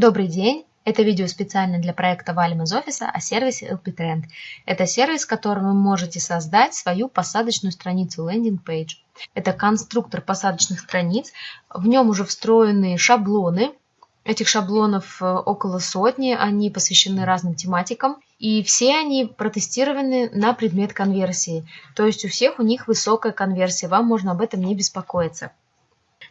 Добрый день! Это видео специально для проекта Валим из офиса о сервисе LP Trend. Это сервис, которым вы можете создать свою посадочную страницу landing page. Это конструктор посадочных страниц. В нем уже встроены шаблоны. Этих шаблонов э, около сотни, они посвящены разным тематикам. И все они протестированы на предмет конверсии. То есть у всех у них высокая конверсия, вам можно об этом не беспокоиться.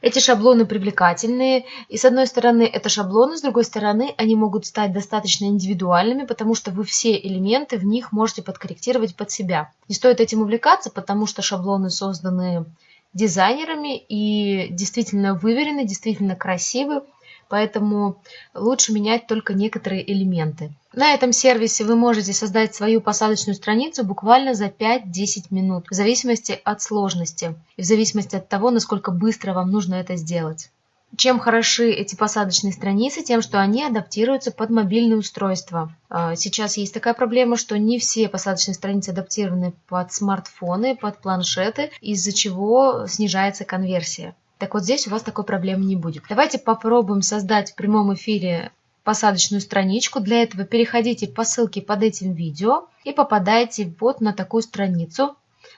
Эти шаблоны привлекательные, и с одной стороны это шаблоны, с другой стороны они могут стать достаточно индивидуальными, потому что вы все элементы в них можете подкорректировать под себя. Не стоит этим увлекаться, потому что шаблоны созданы дизайнерами и действительно выверены, действительно красивы, поэтому лучше менять только некоторые элементы. На этом сервисе вы можете создать свою посадочную страницу буквально за 5-10 минут, в зависимости от сложности и в зависимости от того, насколько быстро вам нужно это сделать. Чем хороши эти посадочные страницы? Тем, что они адаптируются под мобильные устройства. Сейчас есть такая проблема, что не все посадочные страницы адаптированы под смартфоны, под планшеты, из-за чего снижается конверсия. Так вот здесь у вас такой проблемы не будет. Давайте попробуем создать в прямом эфире посадочную страничку. Для этого переходите по ссылке под этим видео и попадаете вот на такую страницу.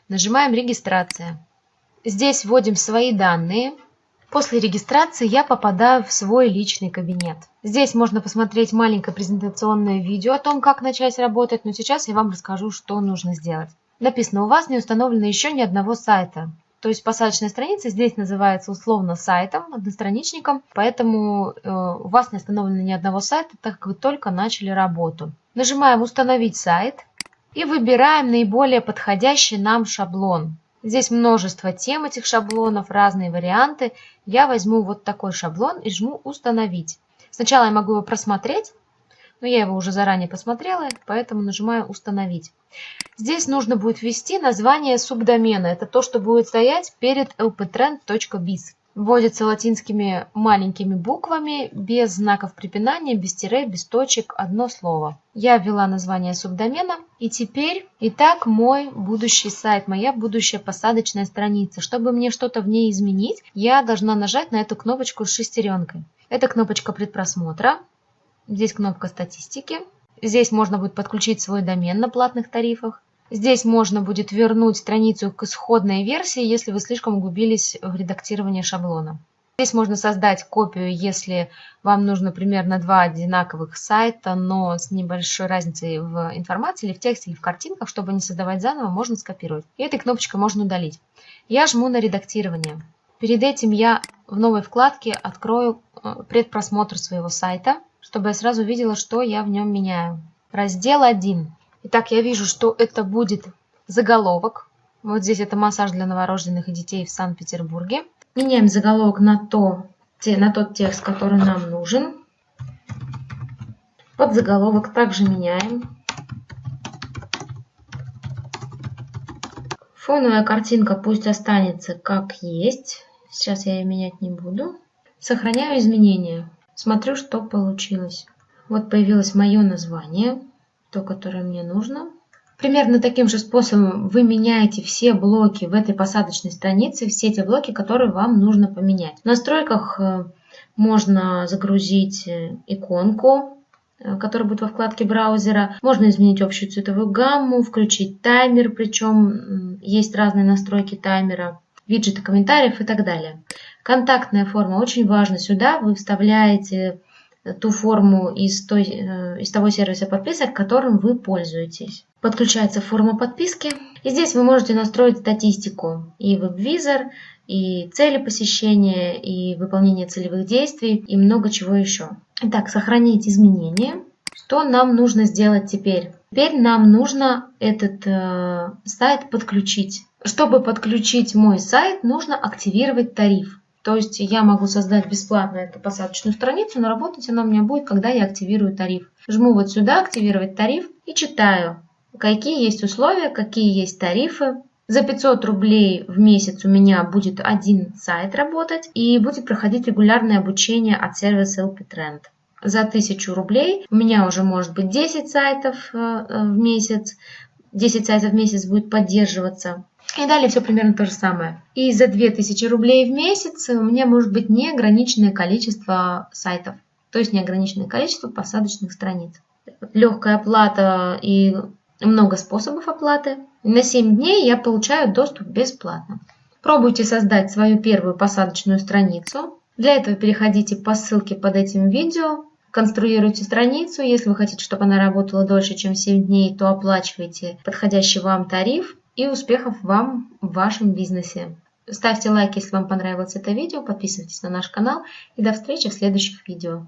Нажимаем «Регистрация». Здесь вводим свои данные. После регистрации я попадаю в свой личный кабинет. Здесь можно посмотреть маленькое презентационное видео о том, как начать работать, но сейчас я вам расскажу, что нужно сделать. Написано, у вас не установлено еще ни одного сайта. То есть посадочная страница здесь называется условно сайтом, одностраничником, поэтому э, у вас не остановлено ни одного сайта, так как вы только начали работу. Нажимаем «Установить сайт» и выбираем наиболее подходящий нам шаблон. Здесь множество тем этих шаблонов, разные варианты. Я возьму вот такой шаблон и жму «Установить». Сначала я могу его просмотреть, но я его уже заранее посмотрела, поэтому нажимаю «Установить». Здесь нужно будет ввести название субдомена. Это то, что будет стоять перед lptrend.biz. Вводится латинскими маленькими буквами, без знаков препинания, без тире, без точек, одно слово. Я ввела название субдомена. И теперь, итак, мой будущий сайт, моя будущая посадочная страница. Чтобы мне что-то в ней изменить, я должна нажать на эту кнопочку с шестеренкой. Это кнопочка предпросмотра. Здесь кнопка статистики. Здесь можно будет подключить свой домен на платных тарифах. Здесь можно будет вернуть страницу к исходной версии, если вы слишком углубились в редактирование шаблона. Здесь можно создать копию, если вам нужно примерно два одинаковых сайта, но с небольшой разницей в информации, или в тексте, или в картинках, чтобы не создавать заново, можно скопировать. И этой кнопочкой можно удалить. Я жму на редактирование. Перед этим я в новой вкладке открою э, предпросмотр своего сайта чтобы я сразу видела, что я в нем меняю. Раздел 1. Итак, я вижу, что это будет заголовок. Вот здесь это массаж для новорожденных и детей в Санкт-Петербурге. Меняем заголовок на, то, на тот текст, который нам нужен. Под заголовок также меняем. Фоновая картинка пусть останется как есть. Сейчас я ее менять не буду. Сохраняю изменения. Смотрю, что получилось. Вот появилось мое название, то, которое мне нужно. Примерно таким же способом вы меняете все блоки в этой посадочной странице, все те блоки, которые вам нужно поменять. В настройках э, можно загрузить э, иконку, э, которая будет во вкладке браузера. Можно изменить общую цветовую гамму, включить таймер, причем есть разные настройки таймера, виджеты комментариев и так далее. Контактная форма очень важна. Сюда вы вставляете ту форму из, той, э, из того сервиса подписок, которым вы пользуетесь. Подключается форма подписки. И здесь вы можете настроить статистику и веб-визор, и цели посещения, и выполнение целевых действий, и много чего еще. Итак, сохранить изменения. Что нам нужно сделать теперь? Теперь нам нужно этот э, сайт подключить. Чтобы подключить мой сайт, нужно активировать тариф. То есть я могу создать бесплатно эту посадочную страницу, но работать она у меня будет, когда я активирую тариф. Жму вот сюда «Активировать тариф» и читаю, какие есть условия, какие есть тарифы. За 500 рублей в месяц у меня будет один сайт работать и будет проходить регулярное обучение от сервиса LP Trend. За 1000 рублей у меня уже может быть 10 сайтов э, э, в месяц, 10 сайтов в месяц будет поддерживаться. И далее все примерно то же самое. И за 2000 рублей в месяц у меня может быть неограниченное количество сайтов. то есть неограниченное количество посадочных страниц. Легкая оплата и много способов оплаты. На 7 дней я получаю доступ бесплатно. Пробуйте создать свою первую посадочную страницу. Для этого переходите по ссылке под этим видео, конструируйте страницу. Если вы хотите, чтобы она работала дольше, чем 7 дней, то оплачивайте подходящий вам тариф и успехов вам в вашем бизнесе. Ставьте лайк, если вам понравилось это видео, подписывайтесь на наш канал и до встречи в следующих видео.